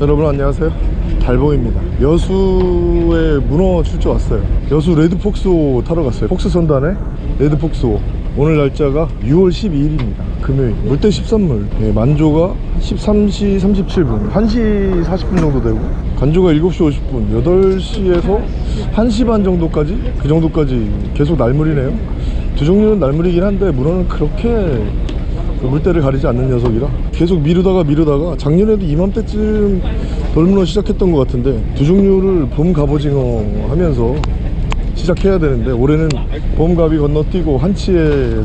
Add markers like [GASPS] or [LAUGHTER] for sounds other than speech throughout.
여러분 안녕하세요. 달봉입니다. 여수에 문어 출조 왔어요. 여수 레드폭스호 타러 갔어요. 폭스 선단에 레드폭스호 오늘 날짜가 6월 12일입니다. 금요일. 물때 13물. 예, 만조가 13시 37분. 1시 40분 정도 되고 간조가 7시 50분. 8시에서 1시 반 정도까지? 그 정도까지 계속 날물이네요. 두 종류는 날물이긴 한데 문어는 그렇게 그 물때를 가리지 않는 녀석이라 계속 미루다가 미루다가 작년에도 이맘때쯤 돌문어 시작했던 것 같은데 두 종류를 봄 갑오징어 하면서 시작해야 되는데 올해는 봄 갑이 건너뛰고 한치에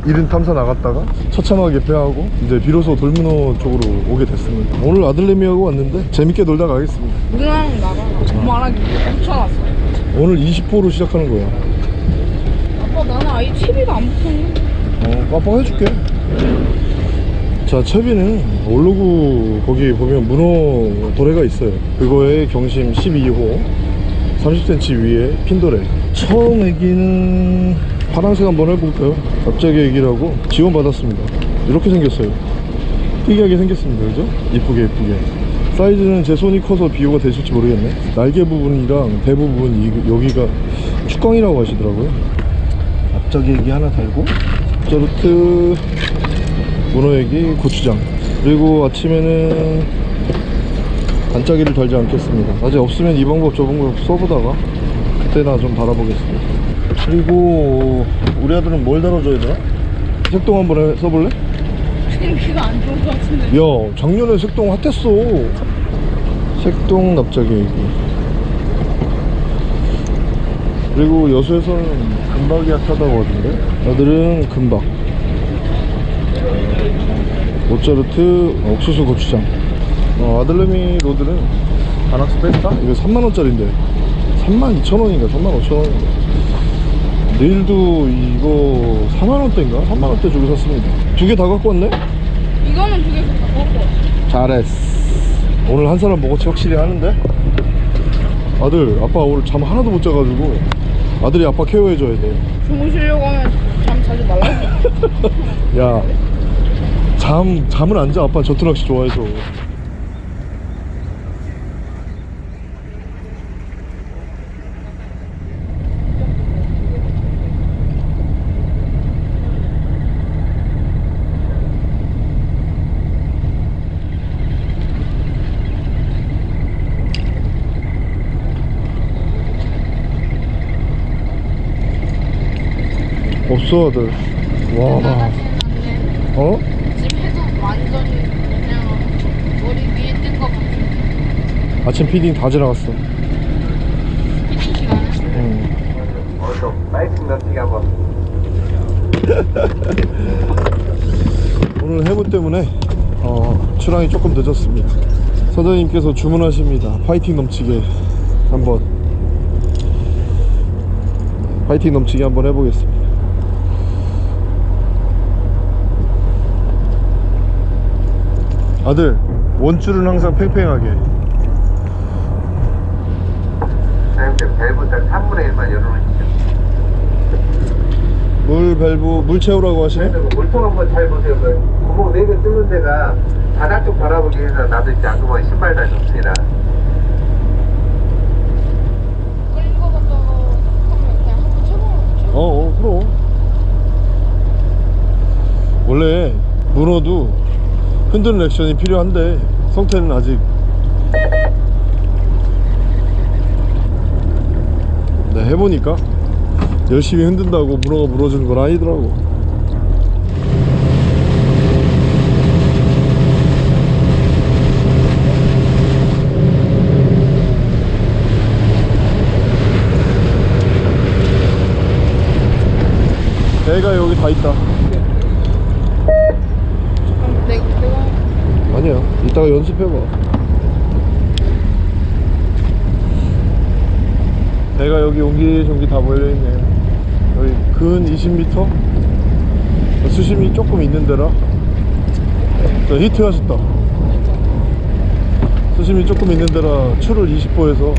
이른 탐사 나갔다가 처참하게 패하고 이제 비로소 돌문어 쪽으로 오게 됐습니다 오늘 아들내미하고 왔는데 재밌게 놀다 가겠습니다 누나랑 나랑 말하기 붙여놨어. 오늘 20호로 시작하는 거야 아빠 나는 아예 채비가 안 붙었니? 어, 깜빡 해줄게. 자, 채비는 올로그 거기 보면 문어 도래가 있어요. 그거에 경심 12호, 30cm 위에 핀도래. 처음 애기는 파란색 한번 해볼까요? 갑자기 애기라고 지원받았습니다. 이렇게 생겼어요. 특이하게 생겼습니다. 그죠? 이쁘게 이쁘게. 사이즈는 제 손이 커서 비교가 되실지 모르겠네. 날개 부분이랑 대 부분 이, 여기가 축광이라고 하시더라고요. 앞쪽에 애기 하나 달고 자르트 문어애기 고추장. 그리고 아침에는 반짜기를 달지 않겠습니다. 아직 없으면 이 방법 저 방법 써보다가 그때나 좀 달아보겠습니다. 그리고 우리 아들은 뭘 달아줘야 되나? 색동 한번 해- 써볼래? 지금 귀가 안 좋은 것 같은데. 야 작년에 색동 핫했어. 색동 납작이 애기. 그리고 여수에서는 금박이 핫하다고 하던데? 아들은 금박 모짜르트 옥수수 고추장 어, 아들내미 로드는 바낙스 뺐다? 이거 3만원짜리인데 32,000원인가 35,000원인가 내일도 이거 4만원대인가? 3만원대 주고 샀습니다 두 개 다 갖고 왔네? 이거는 두 개 갖고 왔어. 잘했어 오늘 한 사람 먹어치 확실히 하는데 아들 아빠 오늘 잠 하나도 못 자가지고 아들이 아빠 케어해줘야 주무시려고 하면 잠 자주 말라고. [LAUGHS] 돼야 잠 잠을 안 자. 아빠 전투낚시 좋아해서. 없어 아들. 와. 어? 지금 해도 완전히 그냥 머리 위에 뜬 것 같 아. 아침 피딩 다 지나갔어. 한번 오늘 해무 때문에 어, 출항이 조금 늦었습니다. 사장님께서 주문하십니다. 파이팅 넘치게 한번. 파이팅 넘치게 한번 해보겠습니다. 아들 원줄은 항상 팽팽하게 딱 3분의 1만 열어놓으시죠 물 밸브 물 채우라고 하시네? 물통 한번 잘 보세요. 그 구멍 4개 뚫는 데가 바닥 쪽 바라보기 위해서 나도 이제 안구멍에 신발 다 줬습니다. 어, 어 그럼. 원래 문어도 흔드는 액션이 필요한데 성태는 아직 해보니까 열심히 흔든다고 문어가 물어주는 건 아니더라고. 배가 여기 다 있다. 아니야. 이따가 연습해봐 배가 여기 옹기종기 다 몰려있네. 여기 근 20m 수심이 조금 있는 데라. 자 히트 하셨다. 수심이 조금 있는 데라 추를 20호에서.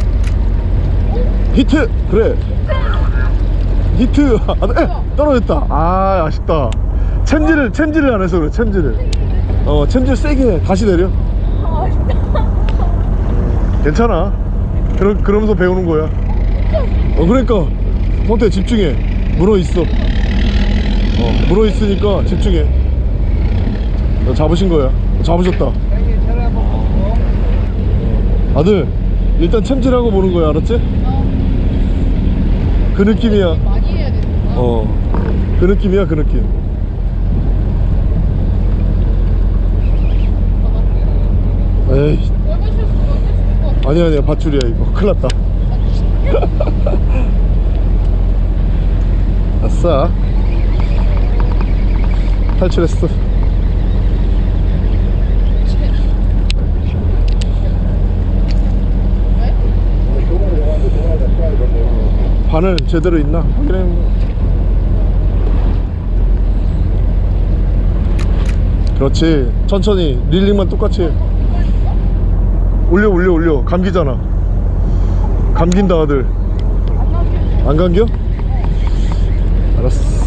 히트! 그래. 히트! 아, 에, 떨어졌다. 아 아쉽다. 챔질을 챔질을 안 해서 그래 챔질을. 어 챔질 세게 해 다시 내려. 아. 괜찮아. 그러, 그러면서 배우는 거야 어 그러니까. 성태 집중해. 문어 있어. 어 문어 있으니까 집중해. 너 잡으신 거야. 잡으셨다. 아들 일단 챔질하고 보는 거야 알았지? 그 느낌이야 많이 해야 되는 거야? 어그 느낌이야 그 느낌. 에이. 아니야 아니야 밧줄이야 이거. 큰일 났다 [LAUGHS] 아싸. 탈출했어. 바늘 제대로 있나? 확인해. 그렇지. 천천히 릴링만 똑같이. 해. 올려 올려 올려. 감기잖아 감긴다 아들 안 감겨? 알았어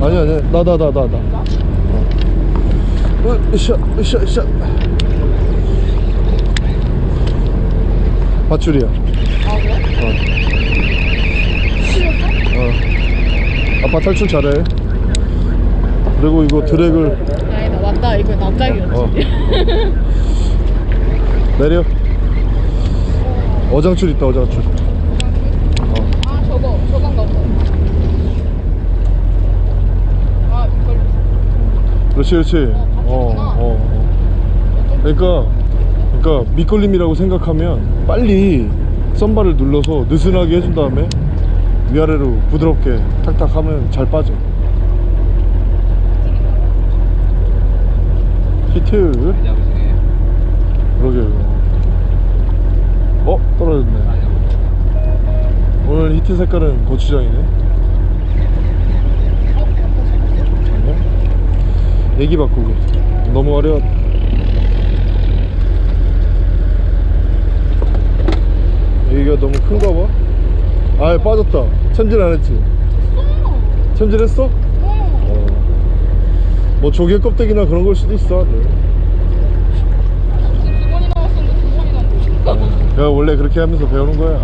아니 아니 나 나 나 나나 어, 으쌰 으쌰 으쌰 밧줄이야 아 그래? 어. 어. 아빠 탈출 잘해 그리고 이거 드랙을 아니다 맞다 이거 남자기였지 어. 내려 어장출 있다 어장출 어. 아 저거 저건가 아 그렇지 그렇지 어, 밧줄이구나. 어, 어. 그러니까 그러니까 밑걸림이라고 생각하면 빨리 썬바를 눌러서 느슨하게 해준 다음에 위아래로 부드럽게 탁탁 하면 잘 빠져 히트 잡으시게. 그러게 어? 떨어졌네 오늘 히트 색깔은 고추장이네 아니야? 애기 바꾸기 너무 어려 애기가 너무 큰가 봐 아예 빠졌다 챔질 안 했지? 챔질 했어? 어. 뭐 조개 껍데기나 그런 걸 수도 있어 아들. 두 번이 나왔었는데 두 번이 나왔는 데 내가 원래 그렇게 하면서 배우는 거야.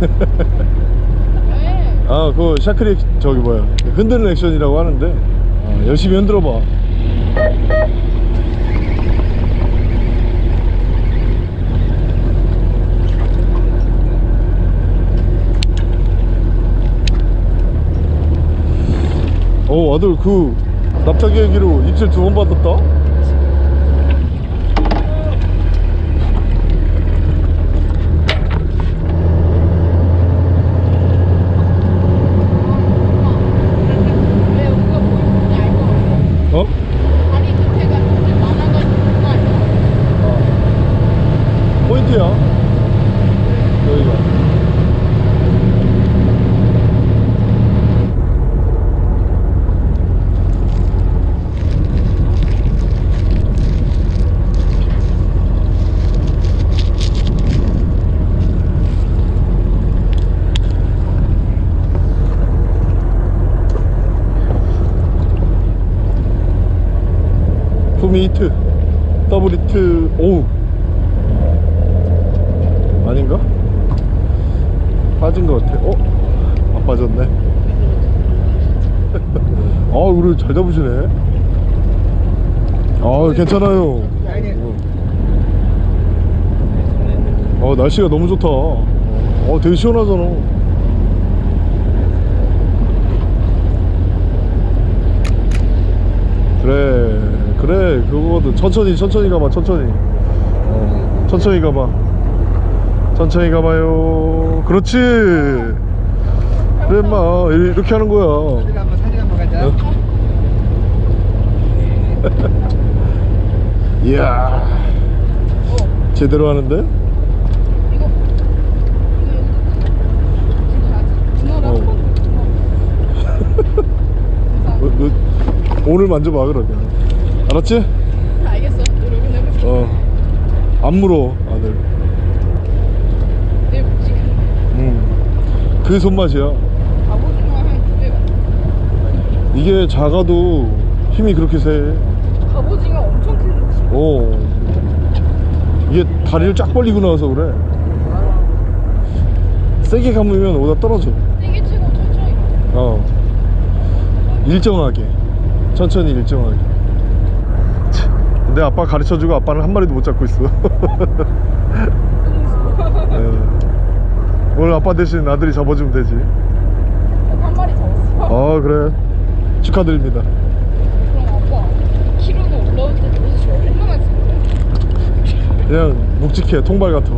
왜? [LAUGHS] 아 그거 샤크리 액- 저기 뭐야? 흔드는 액션이라고 하는데. 아, 열심히 흔들어 봐. 어 아들 그 납작이 얘기로 입질 두 번 받았다 왜 우리가 보이는지 알것 같아 어? 다리 밑에가 이렇게 많아가지고 그거 아니야? 포인트야 여기가 품이 히트 더블 히트 오우 아닌가? 빠진 것 같아 어? 안 빠졌네 아 우리 잘 잡으시네. 아 괜찮아요. 어 날씨가 너무 좋다. 어 되게 시원하잖아. 그래 그래 그거거든. 천천히 천천히 가봐 천천히. 어, 천천히 가봐. 천천히 가봐요. 그렇지. 그래 마. 이렇게 하는 거야. 사진 한번 사진 한번 가자. 어? [LAUGHS] 이야 제대로 하는데? 어. 어, 어, 오늘 만져봐 그러게 알았지? 봐. 알겠어 노력은 해볼게 어안 물어 아들 내 묵직한 음그 손맛이야 이게 작아도 힘이 그렇게 세 갑오징어 엄청 큰 오. 이게 다리를 쫙 벌리고 나와서 그래. 세게 감으면 오다 떨어져. 세게 치고 천천히 가. 어. 일정하게. 천천히 일정하게. 참, 내 아빠 가르쳐주고 아빠는 한 마리도 못 잡고 있어. 예. [LAUGHS] 오늘 아빠 대신 아들이 잡아주면 되지. 한 마리 잡았어. 아 그래. 축하드립니다 그럼 아빠 키로는 올라올 때 도대체 얼마나 찍어? 그냥 묵직해 통발 같아.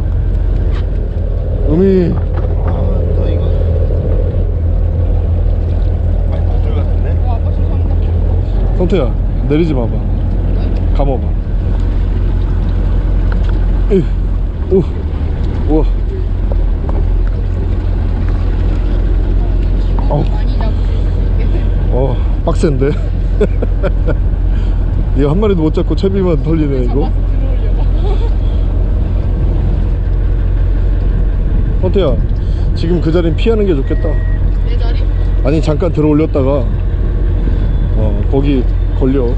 음이. 이거? 어 아빠 죄송합니다. 성태야 내리지 마봐. 감아봐. 으, 오, 우와 잡으실 어 빡센데? [LAUGHS] 이거 한 마리도 못 잡고 채비만 털리네 이거 잡아서 들어오려고. 성태야 지금 그 자리는 피하는 게 좋겠다 내 자리? 아니 잠깐 들어 올렸다가 어 거기 걸려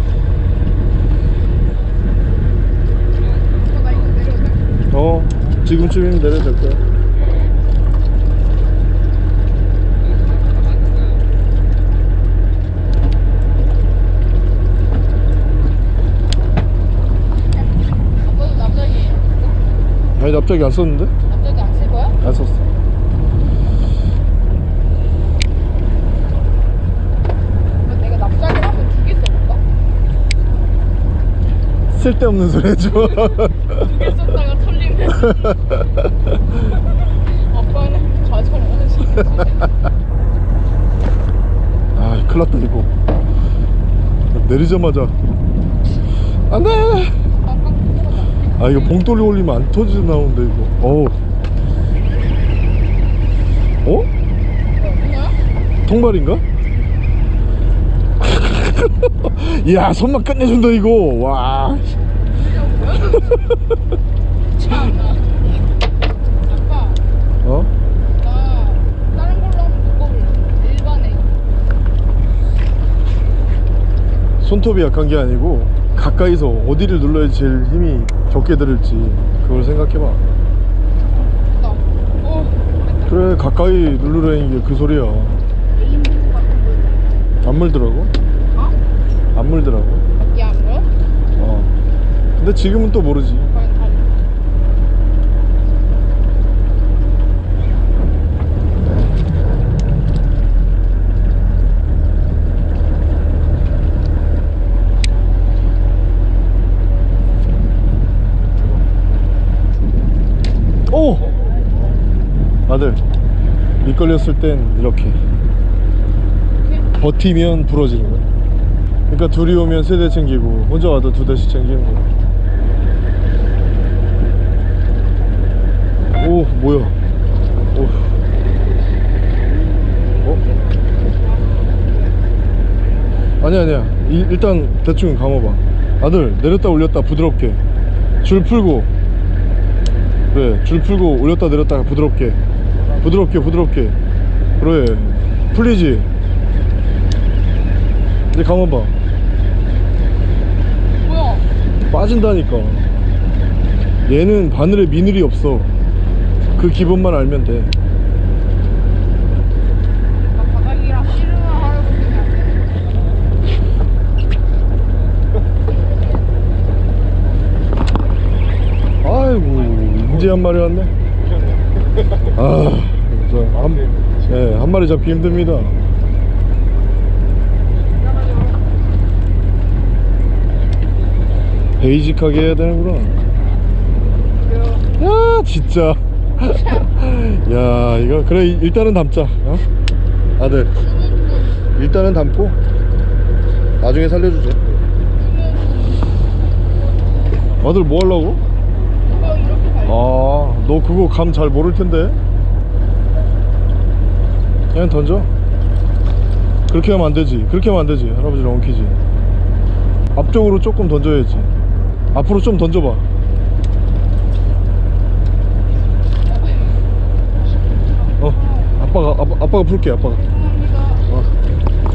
어, 지금쯤이면 내려도 될 거야 아니 납작이 안 썼는데? 썼어. 그럼 내가 납작이 하면 두개 써볼까? 쓸데없는 소리 해줘. 두개 썼다가 털리면 아빠는 좌절하는 아 큰일 났다 이거. 내리자마자. 안돼! 깜깜 아 이거 봉돌이 올리면 안 터져 나오는데 이거. 어우 어? 통발인가? [LAUGHS] 이야 손만 끝내준다 이거 와 [LAUGHS] 어? 손톱이 약한 게 아니고 가까이서 어디를 눌러야 제일 힘이 적게 들을지 그걸 생각해봐 그래 가까이 누르라는 게 그 소리야. 안 물더라고? 어? 안 물더라고. 야 뭐야? 어. 근데 지금은 또 모르지 과연 다른 오! 아들 미끌렸을 땐 이렇게 이렇게? 버티면 부러지는 거야. 그러니까 둘이 오면 세 대 챙기고 혼자 와도 두 대씩 챙기는 거야. 오 뭐야? 오. 어? 아니야 아니야. 이- 일단 대충 감아봐. 아들 내렸다 올렸다 부드럽게. 줄 풀고. 그래 줄 풀고 올렸다 내렸다 부드럽게 부드럽게 부드럽게. 그래. 풀리지? 이제 감아봐. 뭐야? 빠진다니까. 얘는 바늘에 미늘이 없어. 그 기본만 알면 돼. 아이고 이제 한 마리 왔네 아 진짜 한, 예, 한 마리 잡기 힘듭니다. 베이직하게 해야 되는구나. 야 진짜. 야 이거 그래 일단은 담자 어? 아들. 일단은 담고 나중에 살려주자 아들 뭐 하려고? 아, 너 그거 감 잘 모를 텐데. 그냥 던져. 그렇게 하면 안 되지. 그렇게 하면 안 되지. 할아버지를 엉키지. 앞쪽으로 조금 던져야지. 앞으로 좀 던져봐. 어, 아빠가 아빠, 아빠가 풀게. 아빠가. 어,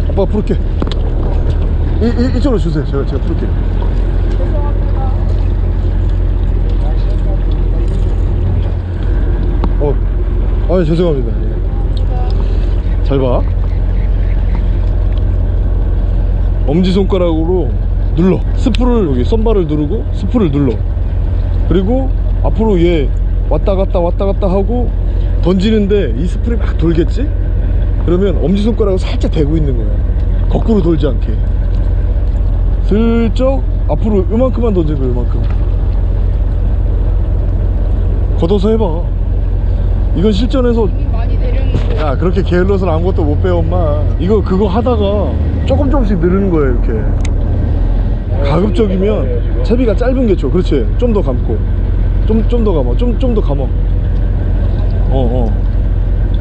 아빠가 풀게. 이, 이 이쪽으로 주세요. 제가 제가 풀게. 아 죄송합니다. 예. 잘봐. 엄지손가락으로 눌러. 스프를 여기 썸바를 누르고 스프를 눌러. 그리고 앞으로 얘 왔다 갔다 왔다 갔다 하고 던지는데 이 스프를 막 돌겠지? 그러면 엄지손가락을 살짝 대고 있는 거야. 거꾸로 돌지 않게. 슬쩍 앞으로 요만큼만 던지는 거야 요만큼. 걷어서 해봐 이건 실전에서. 야 그렇게 게을러서는 아무것도 못 배워 엄마. 이거 그거 하다가 조금 조금씩 늘리는 거예요 이렇게. 가급적이면 채비가 짧은 게 좋아. 그렇지? 좀 더 감고. 좀 좀 더 감아. 좀 좀 더 감아. 어어.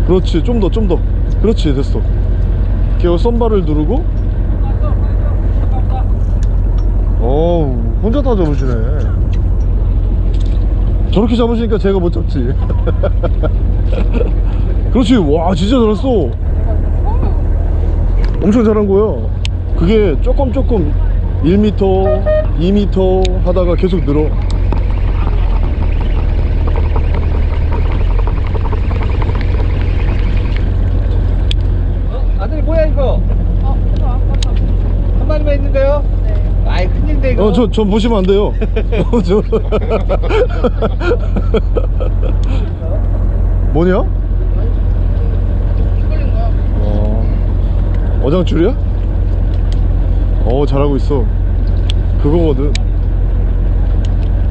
그렇지. 좀 더 좀 더. 그렇지. 됐어. 이렇게 썸바를 누르고. 어우 혼자 다 잡으시네 저렇게 잡으시니까 제가 못 잡지. [LAUGHS] 그렇지. 와 진짜 잘했어. 엄청 잘한 거야. 그게 조금 조금 1m 2m 하다가 계속 늘어 어? 아들 뭐야 이거? 어, 저 아까 다. 한 마리만 있는데요? 네. 이거 어, 저, 저 보시면 안 돼요. [LAUGHS] 어, 저... [LAUGHS] 뭐냐? 어, 어장줄이야? 어, 잘하고 있어. 그거거든.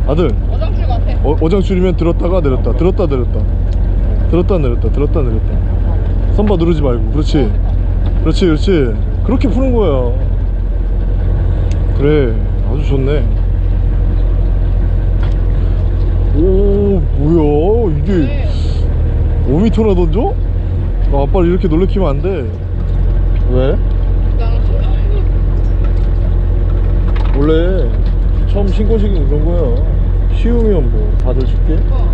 아들, 어장줄 같아. 어, 어장줄이면 들었다가 내렸다, 들었다 내렸다. 들었다 내렸다, 들었다 내렸다. 선바 누르지 말고, 그렇지. 그렇지, 그렇지. 그렇게 푸는 거야. 그래, 아주 좋네. 오, 뭐야, 이게. 네. 5m나 던져? 아, 아빠를 이렇게 놀래키면 안 돼. 왜? 원래 처음 신고식이 그런 거야. 쉬우면 뭐 다들 쉽게 어.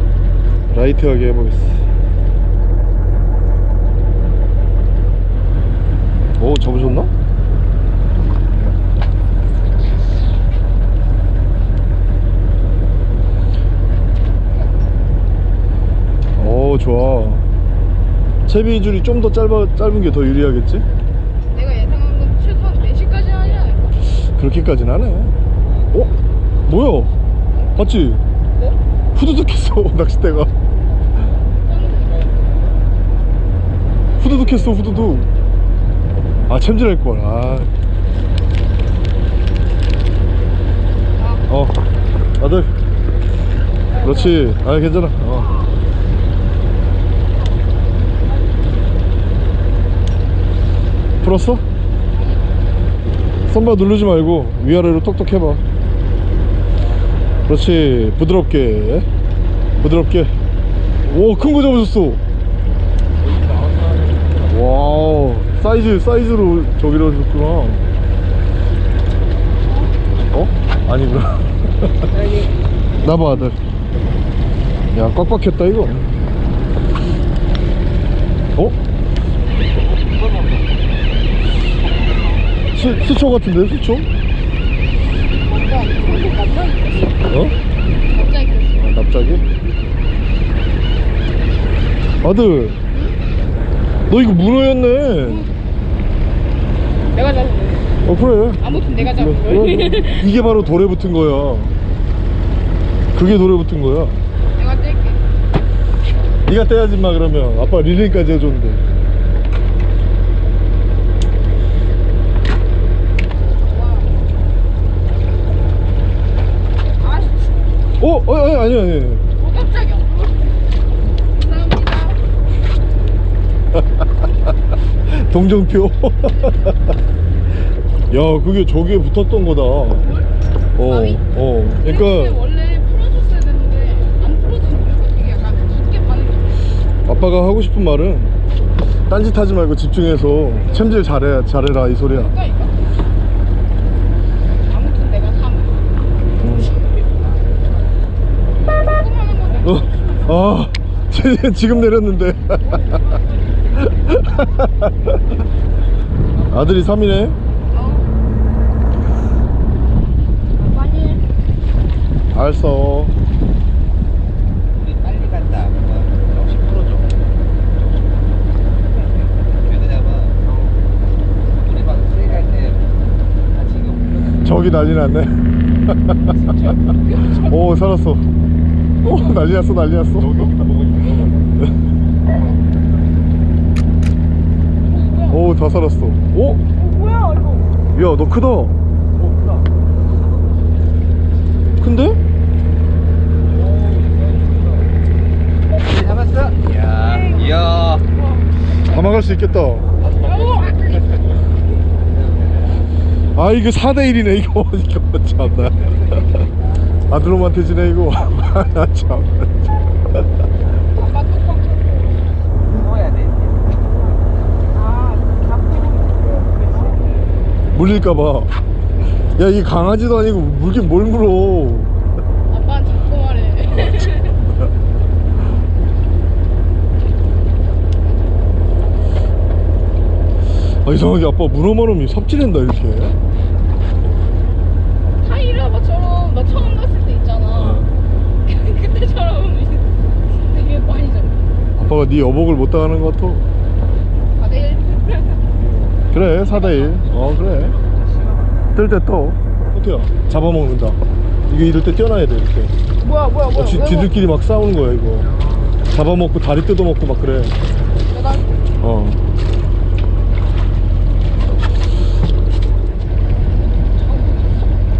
라이트하게 해보겠어. 오, 잡으셨나? 오, 좋아. 채비줄이 좀 더 짧아, 짧은 게 더 유리하겠지? 내가 예상한 건 최소한 4시까지 하지 않을까? 그렇게까지는 안 해. 어? 뭐야? 봤지? 뭐? 후두둑했어 [LAUGHS] 낚싯대가. 후두둑했어 후두둑. 아 챔질할 걸. 아. 아, 어. 아들. 그렇지. 아 괜찮아. 어. 풀었어? 선바 누르지 말고 위아래로 톡톡 해봐. 그렇지. 부드럽게. 부드럽게. 오큰 거 잡으셨어. 와우. 사이즈 사이즈로 저기로 하셨구나. 어? 아니구나. [LAUGHS] 나봐 아들. 야꽉 박혔다 이거. 어? 수, 수초 같은데 수초? 어? 아, 납작이? 아들 너 이거 문어였네 내가 잡은 거야. 어 그래 아무튼 내가 잡은 거야. 그래. 이게 바로 돌에 붙은 거야 그게 돌에 붙은 거야 내가 뗄게. 네가 떼야지 마 그러면 아빠 릴링까지 해줬는데 와. 아, 씨. 어? 어? 아니 아니 아니 어, 깜짝이야. 감사합니다. 동정표 [LAUGHS] 야 그게 저기에 붙었던 거다 어, 바위? 어 그러니까 원래 풀어줬어야 되는데 안 풀어주는 거야. 되게 약간 깊게 파는 거. 아빠가 하고 싶은 말은 딴짓 하지 말고 집중해서 챔질 잘해, 잘해라 이 소리야 지금 내렸는데. [LAUGHS] 아들이 3이네? 어. 알았어. 우리 빨리 간다. 저기 난리 났네. [LAUGHS] 오 살았어. 오 난리 났어 난리 났어. 오다 살았어 오? 뭐야 이거? 야너 크다 큰데? 잡았어? 이야. 이야. 담아갈 수 있겠다 아 이거 4대1이네 이거 [LAUGHS] 이거 참나 아들놈한테 지네 이거 [LAUGHS] 아, 참 넣어야 돼. 아 잡고 물릴까봐 야 이 강아지도 아니고 물긴 뭘 물어 아빠 잡고 말해. 아 이상하게 아빠 문어만하면 삽질한다 이렇게 타이라바처럼 나 처음 갔을 때 있잖아. [LAUGHS] 그때처럼 [LAUGHS] 되게 많이 잡. 아빠가 네 여복을 못 당하는 것 같아 그래 4대1 어 그래. 뜰 때떠 호태야 잡아먹는다. 이게 이럴 때 뛰어나야 돼 이렇게. 뭐야 뭐야 뭐야. 어, 지, 왜 지들끼리 막 싸우는 거야 이거. 잡아먹고 다리 뜯어먹고 막 그래. 뭐- 나 어.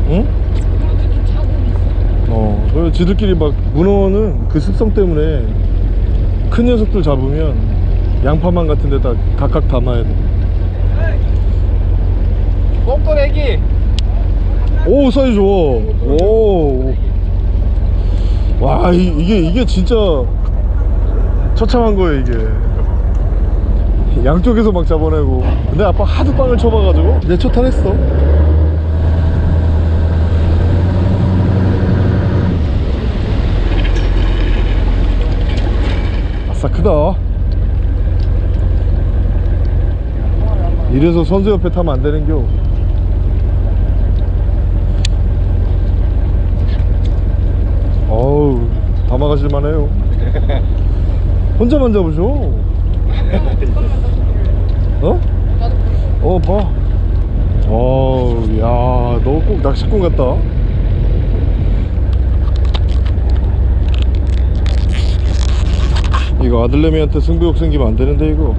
응? 어 그래서 지들끼리 막 문어는 그 습성 때문에 큰 녀석들 잡으면 양파망 같은 데다 각각 담아야 돼 뽕돌 애기. 오 사이즈 좋아. 오와 이게 이게 진짜 처참한 거예요 이게. 양쪽에서 막 잡아내고. 근데 아빠 하도 빵을 쳐봐가지고 이제 초탈했어. 아싸 크다. 이래서 선수 옆에 타면 안 되는겨 어우 담아가실만 해요. [LAUGHS] 혼자만 잡으셔. 어? 나도 어 봐. 어우 야너 꼭 낚시꾼 같다. 이거 아들내미한테 승부욕 생기면 안 되는데 이거.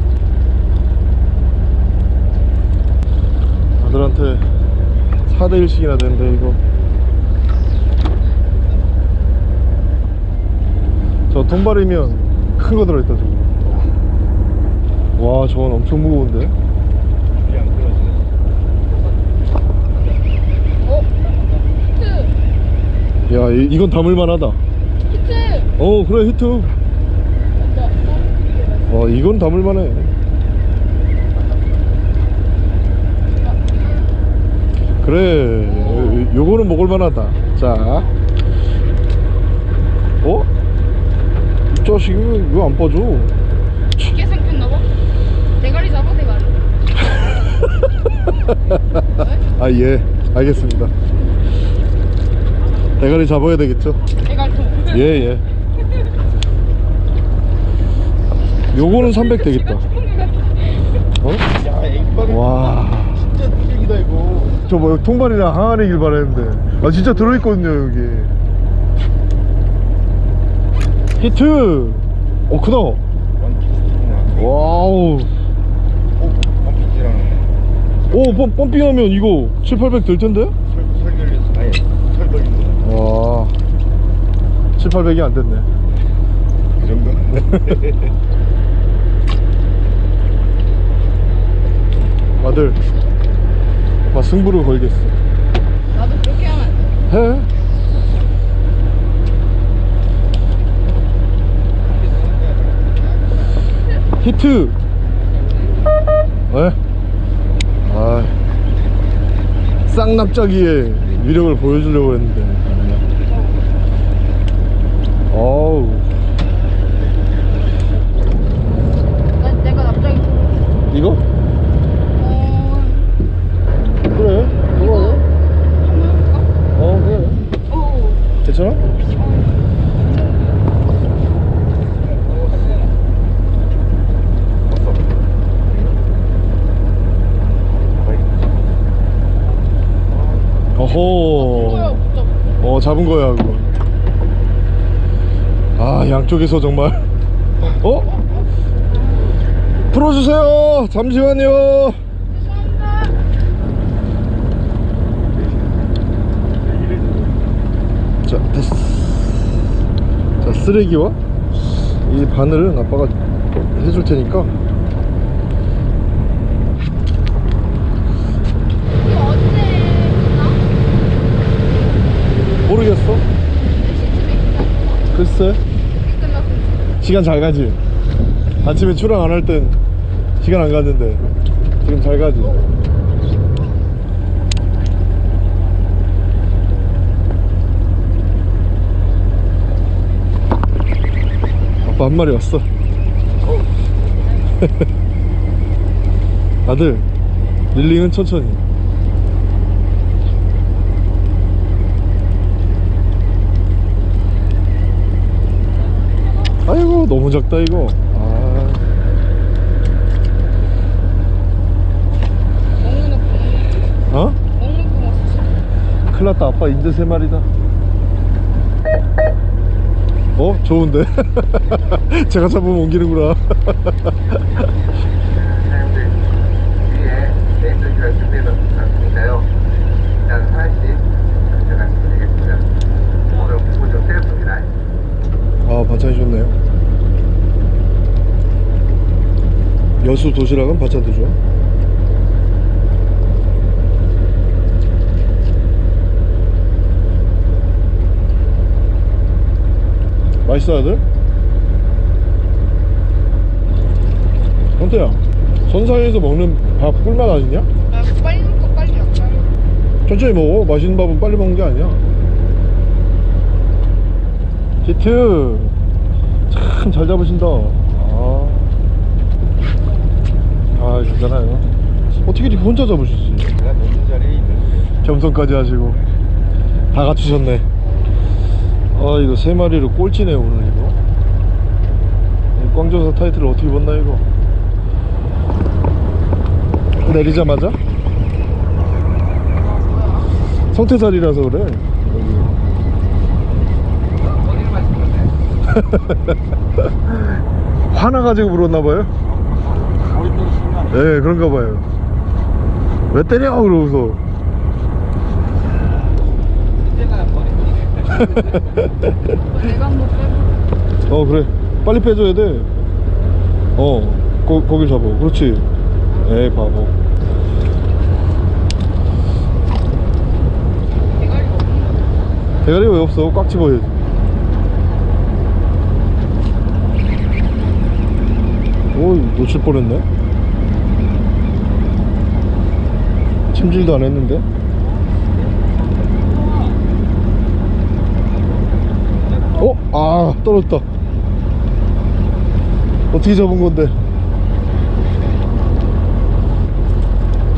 아들한테 4대1씩이나 되는데 이거 저 통발이면 큰 거 들어있다 저거 와 저건 엄청 무거운데 어? 히트! 야 이, 이건 담을만 하다 히트! 어 그래 히트 맞다. 어 이건 담을만 해 그래 요- 요거는 먹을만 하다 자 어? 이 자식이 왜안 빠져 쉽게 생겼나 봐. 대가리 잡아 대가리. [LAUGHS] 아예 알겠습니다 대가리 잡아야 되겠죠 대가리. 예예 요거는 300 되겠다 어? 야, 액박이 와 진짜 뚝배기다 이거. 저 뭐 통발이랑 항아리길 바랬는데 아 진짜 들어있거든요 여기 히트! 어 크다. 와우. 어, 오 펌, 펌핑하면 이거 7, 800 될 텐데? 설 설결렸어. 아예 설걸린 와. 7, 800이 안 됐네. 그 정도. 아들 아 승부를 걸겠어. 나도 그렇게 하면 안 돼. 해 히트 왜? 아 쌍납작이의 위력을 보여주려고 했는데 어우 이거? 어 그래 이거? 어 그래 오. 괜찮아? 어허 잡은 거야 그거. 아 양쪽에서 정말. 어? 풀어주세요! 잠시만요! 자 됐어. 자 쓰레기와 이 바늘은 아빠가 해줄 테니까 이거 언제 끝나? 끝나? 글쎄. 시간 잘 가지. 아침에 출항 안 할 땐 시간 안 갔는데 지금 잘 가지. 아빠 한 마리 왔어. [LAUGHS] 아들 릴링은 천천히 너무 작다 이거 아 어? 큰일 났다 아빠 인제 세 마리다 어? 좋은데? [LAUGHS] 제가 잡으면 옮기는구나. [LAUGHS] 아 반찬이 좋네요 여수 도시락은 좋아 맛있어 아들? 현태야 선상에서 먹는 밥 꿀맛 아니냐? 아 빨리 먹고 빨리 먹자. 천천히 먹어. 맛있는 밥은 빨리 먹는 게 아니야. 히트. 참 잘 잡으신다. 아, 아 괜찮아요. 어떻게 이렇게 혼자 잡으시지? 내가 놓는 자리에 있는 겸손까지 하시고. 다 갖추셨네. 아 이거 세 마리를 꼴찌네 오늘 이거. 이 꽝조사 타이틀을 어떻게 봤나 이거? 내리자마자? 성태살이라서 그래? [LAUGHS] 화나가지고 물었나봐요 머리도 순간 예 그런가 봐요. 왜 때려? 그러고서. 내가 [LAUGHS] 한번 어 그래. 빨리 빼줘야 돼어 거길 잡아 그렇지. 에이 바보. 대가리 왜 없어? 꽉 집어야지. 오 놓칠 뻔했네 침질도 안 했는데? 어? 아 떨어졌다. 어떻게 잡은 건데?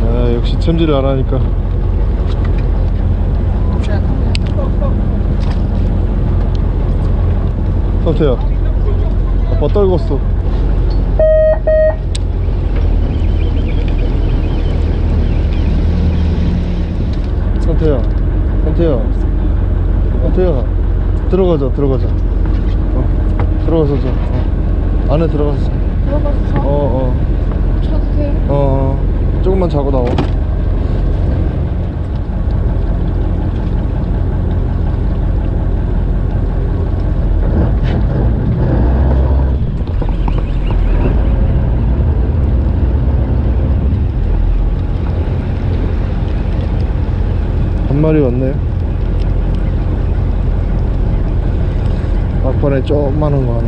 아 역시 챔질을 안 하니까. 상태야 아빠 떨궜어 상태야 상태야 상태야 들어가자 들어가자. 어, 들어가서 자. 어. 안에 들어가서 자. 들어가서 자. 어, 어, 자도 돼 어, 어. 조금만 자고 나와 마리 왔네 막판에 조그마한 거 하나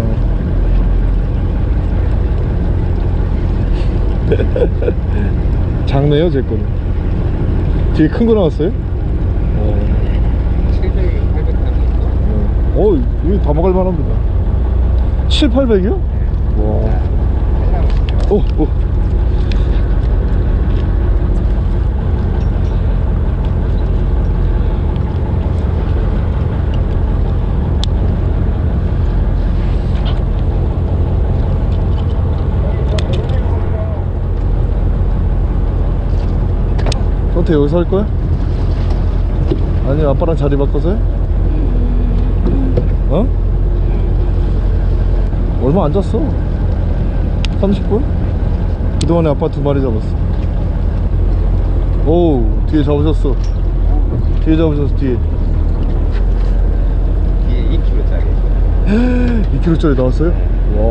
[LAUGHS] 작네요 제 거는 뒤에 큰 거 나왔어요? 어, 700, 800어 여기 다 먹을 만합니다 7, 800이요? 와 오, 오. 선태 여기서 할 거야? 아니 아빠랑 자리 바꿔서 해? 어? 얼마 안 잤어 30분? 그동안에 아빠 두 마리 잡았어 오 뒤에 잡으셨어 뒤에 잡으셨어 뒤에 뒤에 2kg짜리 2kg짜리 [GASPS] 나왔어요? 와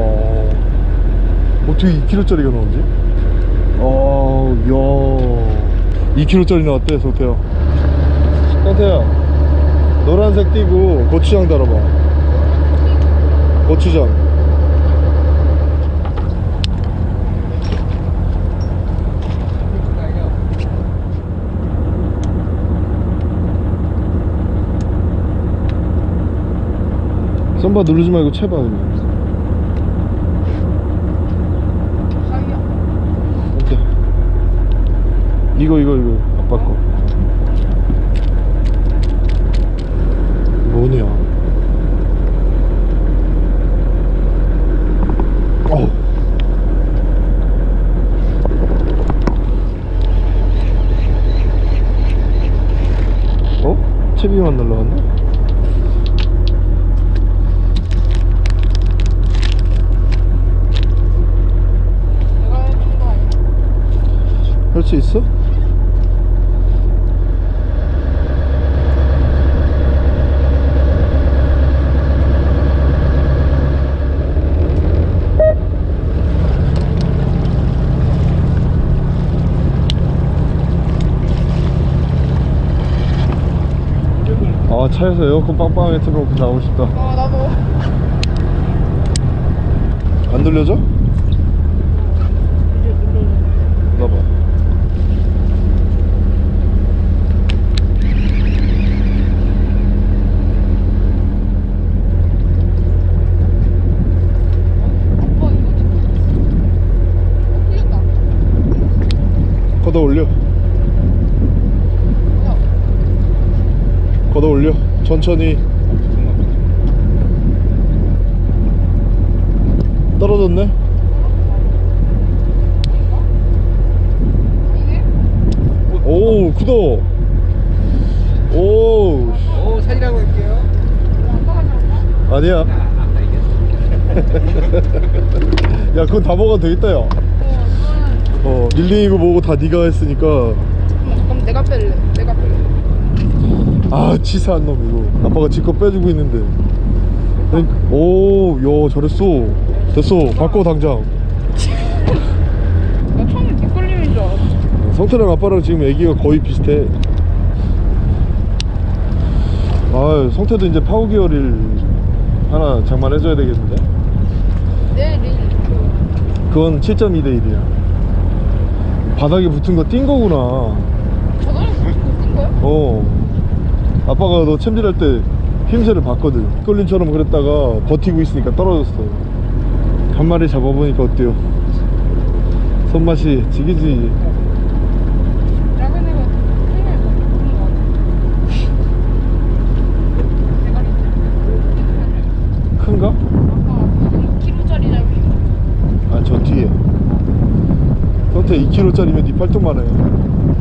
어떻게 2kg짜리가 나오지? 아, 야 2kg짜리 나왔대 성태야 성태야 노란색 띄고 고추장 달아봐. 고추장. 썸바 누르지 말고 채봐 그냥 자기야. 오케이. 이거 이거 이거. 아빠 거 뭐냐 어 어? 채비만 날라갔나? 내가 해준 거 아니야? 할 수 있어? 아 차에서 에어컨 빵빵하게 틀어놓고 나오고 싶다 어 나도. 안 돌려져? 이제 눌러. 나봐 아빠 이거 지금. 어 풀렸다. 걷어 올려 야. 걷어 올려 천천히 떨어졌네 이게? 오 구도 오 아빠가 잡았나? 아니야 [LAUGHS] 야 그건 다 먹어도 되겠다 어 그거는. 야어 릴링이고 뭐고 다 네가 했으니까 잠깐만, 그럼 내가 뺄래. 내가 뺄래. 아 치사한 놈 이거. 아빠가 지껏 빼주고 있는데. 오야 잘했어. 됐어. 바꿔 당장. 나 처음에 뒷걸림인 줄 알았어. 성태랑 아빠랑 지금 애기가 거의 비슷해. 아 성태도 이제 파워기어를 하나 장만해줘야 되겠는데? 내일 그 그건 7.2 대 1이야. 바닥에 붙은 거띈 거구나. 저번에 뛴 거야? 어 아빠가 너 챔질할 때 힘새를 봤거든 끌림처럼 그랬다가 버티고 있으니까 떨어졌어 한 마리 잡아보니까 어때요 손맛이 지기지. 큰가? 아까 2kg짜리 잡으신 거. 아저 뒤에 성태 2kg짜리면 네 팔뚝만 해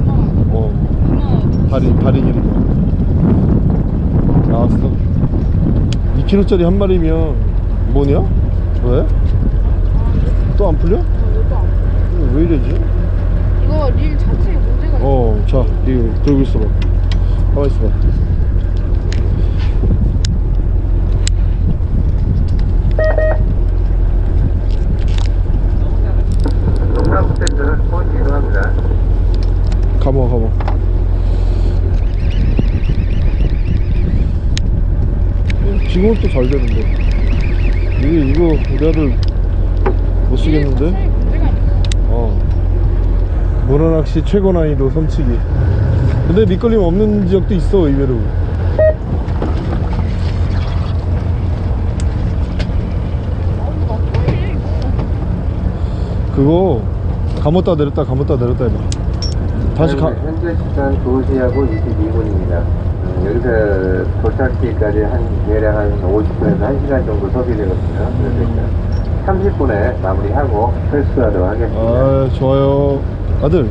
엄마, 어, 엄마. 다리, 다리 길이가. 나왔어. 2kg짜리 한 마리면 뭐냐? 왜? 또 안 풀려? 왜 이러지? 이거 릴 자체에 문제가 있어. 어, 자, 이거 들고 있어봐. 가만 있어봐. 동사무 센터는 포인트 이동합니다. 가모, 가모. 지금은 또 잘 되는데. 이게, 이거 우리 아들 못 쓰겠는데? 어. 문어낚시 최고 난이도 섬치기. 근데 밑걸림 없는 지역도 있어, 의외로. 그거 감았다 내렸다 감았다 내렸다 해봐. 다시 가. 네, 현재 시간 2시하고 22분입니다. 여기서 도착지까지 한 대략 한 50분에서 1시간 정도 소비되거든요. 그래서 30분에 마무리하고 철수하도록 하겠습니다. 아, 좋아요. 아들,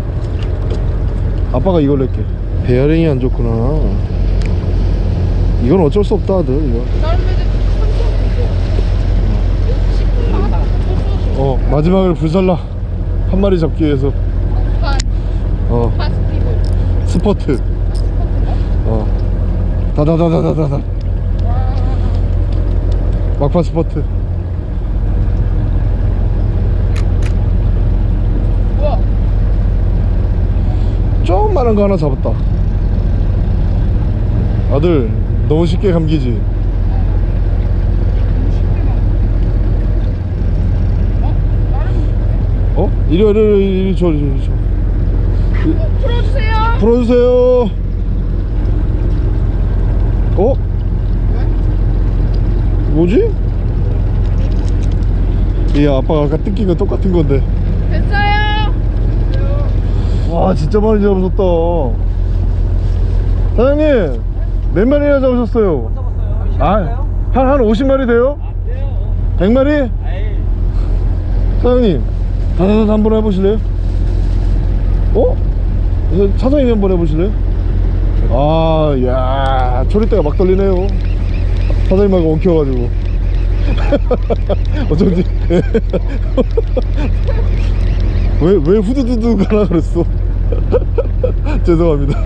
아빠가 이걸로 할게 베어링이 안 좋구나. 이건 어쩔 수 없다, 아들. 이거. 음. 어, 마지막을 불살라. 한 마리 잡기 위해서. 아, 어. 스퍼트. 다다다다다다다 와 막판 스포트. 우와 조그만한 거 하나 잡았다. 아들 너무 쉽게 감기지? 어? 이리 와 이리 와 이리 줘 이리 줘 어, 풀어주세요. 풀어주세요 어? 뭐지? 이 아빠가 아까 뜯긴 거 똑같은 건데 됐어요 와 진짜 많이 잡으셨다 사장님 몇 마리나 잡으셨어요? 아, 한, 한 50마리 돼요? 100마리? 사장님 다다다 한번 해보실래요? 어? 저 사장님이 한번 해보실래요? 아, 야 초리대가 막 떨리네요. 사장님하고 엉켜가지고. [LAUGHS] 어쩐지. [LAUGHS] 왜, 왜 후두두두 가나 그랬어? [LAUGHS] 죄송합니다.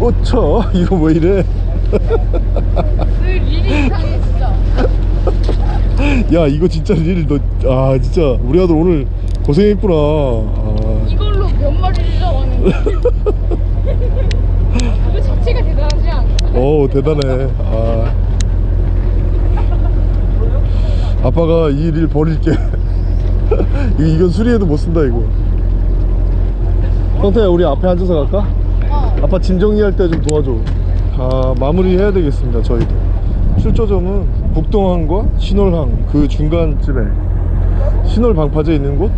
어차 이거 왜 이래? 늘 일이 이상해 진짜 야 이거 진짜 릴 너 아 진짜. 우리 아들 오늘 고생했구나 그 자체가 대단하지 않아? 어우 대단해. 아. 아빠가 이 일 버릴게. [LAUGHS] 이건 수리해도 못 쓴다 이거. 성태야 우리 앞에 앉아서 갈까? 어. 아빠 짐 정리할 때 좀 도와줘. 아 마무리 해야 되겠습니다 저희도 출조점은 북동항과 신월항 그 중간쯤에. 신월 방파제 있는 곳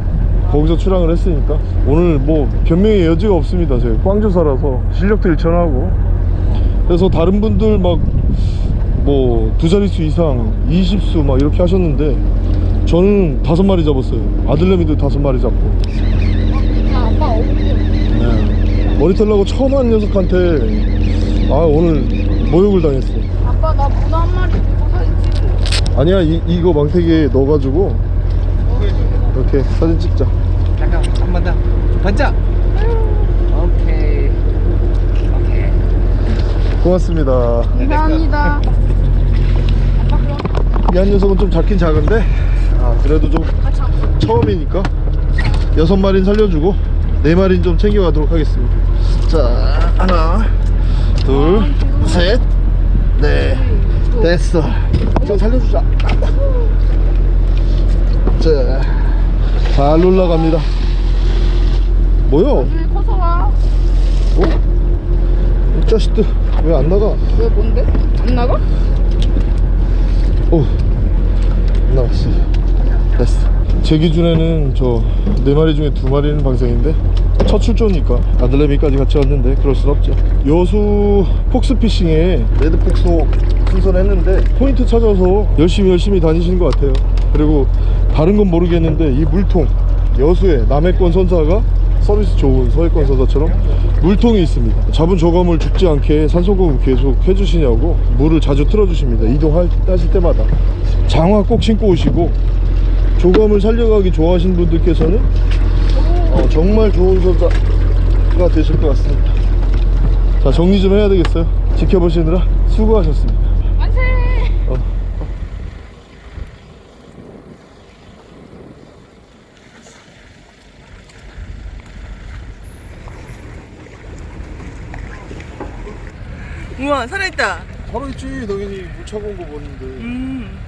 거기서 출항을 했으니까. 오늘 뭐 변명의 여지가 없습니다 저희 광주 살아서 실력도 일천하고. 그래서 다른 분들 막 뭐 두 자릿수 이상 20수 막 이렇게 하셨는데 저는 다섯 마리 잡았어요. 아들내미도 다섯 마리 잡고. 어머니. 네. 머리 털라고 처음 한 녀석한테 아 오늘 모욕을 당했어. 아빠 나 문어 한 마리 들고 사진 찍을래? 아니야 이, 이거 망태기에 넣어가지고. 이렇게 사진 찍자 잠깐 한번 더. 번쩍. 오케이. 오케이. 고맙습니다 감사합니다 그럼 이한 녀석은 좀 작긴 작은데 아 그래도 좀 처음이니까 여섯 마리는 살려주고 네 마리는 좀 챙겨가도록 하겠습니다 자 하나 둘셋넷 됐어 좀 살려주자 자 잘 올라갑니다 뭐야? 나중에 커서 와? 어? 이 자식들 왜 안 나가? 왜 뭔데? 안 나가? 오 나왔어. 됐어. 제 기준에는 저 네 마리 중에 두 마리는 방생인데 첫 출조니까 아들내미까지 같이 왔는데 그럴 순 없죠. 여수 폭스피싱에 레드 폭소 순선했는데 포인트 찾아서 열심히 열심히 다니시는 것 같아요. 그리고 다른 건 모르겠는데 이 물통 여수에 남해권 선사가 서비스 좋은 서해권 선사처럼 물통이 있습니다. 잡은 저감을 죽지 않게 산소공급 계속 해주시냐고 물을 자주 틀어주십니다. 이동하실 때마다. 장화 꼭 신고 오시고 조감을 살려가기 좋아하시는 분들께서는 어, 정말 좋은 선사가 되실 것 같습니다. 자 정리 좀 해야 되겠어요? 지켜보시느라 수고하셨습니다 만세! 어. 우와 살아 있다. 바로 있지 당연히. 물 차고 온 거 보는데. 음